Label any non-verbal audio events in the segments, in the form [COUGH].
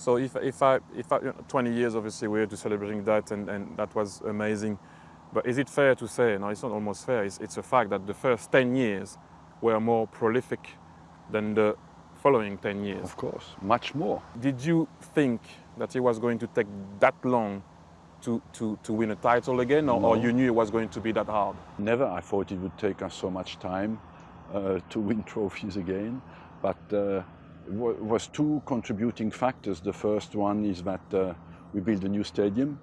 So if, if I, if I, you know, 20 years, obviously, we're to celebrating that, and, and that was amazing. But is it fair to say, no, it's not almost fair, it's, it's a fact that the first 10 years were more prolific than the following 10 years? Of course, much more. Did you think that it was going to take that long to, to, to win a title again, or, No. or you knew it was going to be that hard? Never I thought it would take us so much time uh, to win [LAUGHS] trophies again, but uh, was two contributing factors. The first one is that uh, we built a new stadium,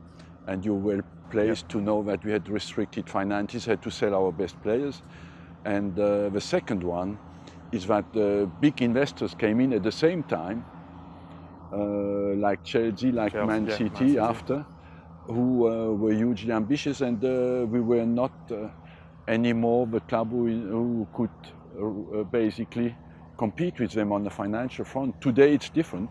and you were well placed to know that we had restricted finances, had to sell our best players. And uh, the second one is that uh, big investors came in at the same time, uh, like Chelsea, like Chelsea, Man, yeah, City Man City. after, who uh, were hugely ambitious, and uh, we were not uh, anymore the club who, who could uh, basically compete with them on the financial front. Today it's different,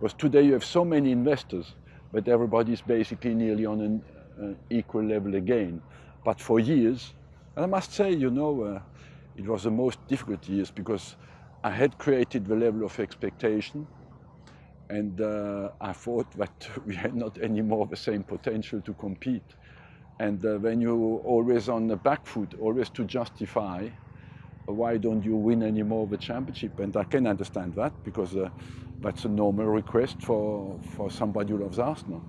because today you have so many investors, but everybody's basically nearly on an uh, equal level again. But for years, and I must say, you know, uh, it was the most difficult years because I had created the level of expectation and uh, I thought [LAUGHS] that we had not anymore the same potential to compete. And uh, when you're always on the back foot, always to justify, why don't you win any more of the championship? And I can understand that because uh, that's a normal request for, for somebody who loves Arsenal.